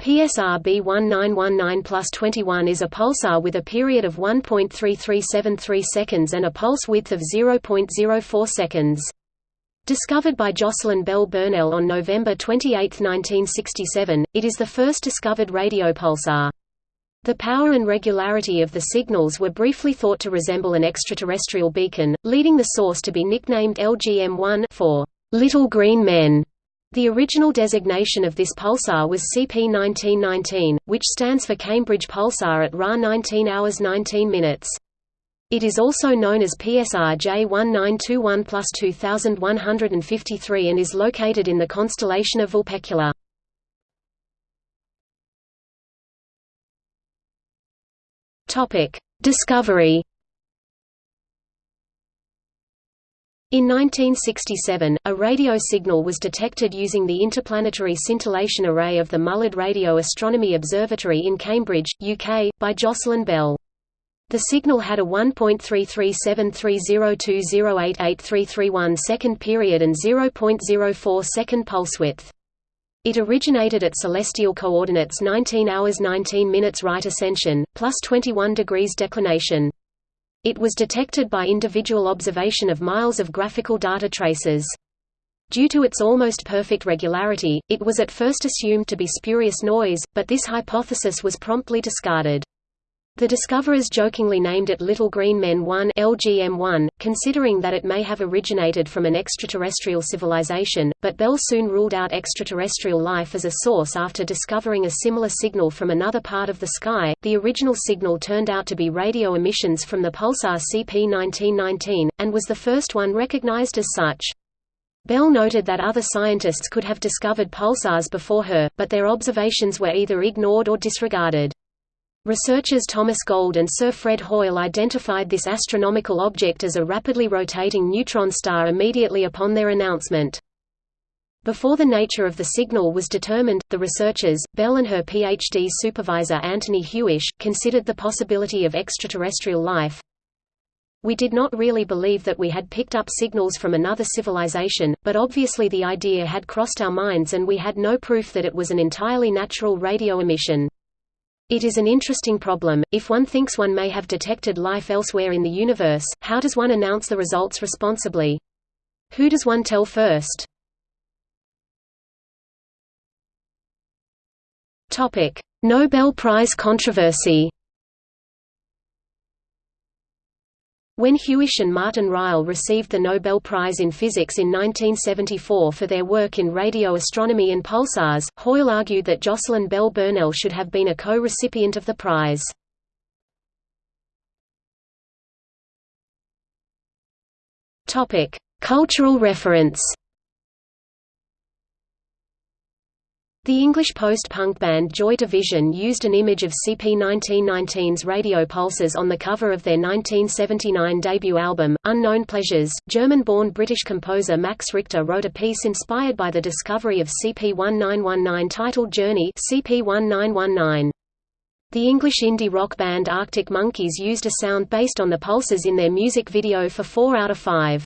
PSR B1919 plus 21 is a pulsar with a period of 1.3373 seconds and a pulse width of 0.04 seconds. Discovered by Jocelyn Bell Burnell on November 28, 1967, it is the first discovered radio pulsar. The power and regularity of the signals were briefly thought to resemble an extraterrestrial beacon, leading the source to be nicknamed LGM-1 for Little Green Men. The original designation of this pulsar was CP1919, which stands for Cambridge Pulsar at Ra 19 hours 19 minutes. It is also known as PSR J1921 plus 2153 and is located in the constellation of Vulpecula. Discovery In 1967, a radio signal was detected using the Interplanetary Scintillation Array of the Mullard Radio Astronomy Observatory in Cambridge, UK, by Jocelyn Bell. The signal had a 1.337302088331 second period and 0.04 second pulse width. It originated at celestial coordinates 19 hours 19 minutes right ascension, plus 21 degrees declination. It was detected by individual observation of miles of graphical data traces. Due to its almost perfect regularity, it was at first assumed to be spurious noise, but this hypothesis was promptly discarded. The discoverers jokingly named it Little Green Men 1 LGM-1, considering that it may have originated from an extraterrestrial civilization, but Bell soon ruled out extraterrestrial life as a source after discovering a similar signal from another part of the sky. The original signal turned out to be radio emissions from the pulsar CP1919, and was the first one recognized as such. Bell noted that other scientists could have discovered pulsars before her, but their observations were either ignored or disregarded. Researchers Thomas Gold and Sir Fred Hoyle identified this astronomical object as a rapidly rotating neutron star immediately upon their announcement. Before the nature of the signal was determined, the researchers, Bell and her PhD supervisor Anthony Hewish, considered the possibility of extraterrestrial life. We did not really believe that we had picked up signals from another civilization, but obviously the idea had crossed our minds and we had no proof that it was an entirely natural radio emission. It is an interesting problem, if one thinks one may have detected life elsewhere in the universe, how does one announce the results responsibly? Who does one tell first? Nobel Prize controversy When Hewish and Martin Ryle received the Nobel Prize in Physics in 1974 for their work in radio astronomy and pulsars, Hoyle argued that Jocelyn Bell Burnell should have been a co-recipient of the prize. Cultural reference The English post-punk band Joy Division used an image of CP1919's radio pulses on the cover of their 1979 debut album, Unknown Pleasures. German-born British composer Max Richter wrote a piece inspired by the discovery of CP1919 titled Journey CP1919. The English indie rock band Arctic Monkeys used a sound based on the pulses in their music video for 4 out of 5.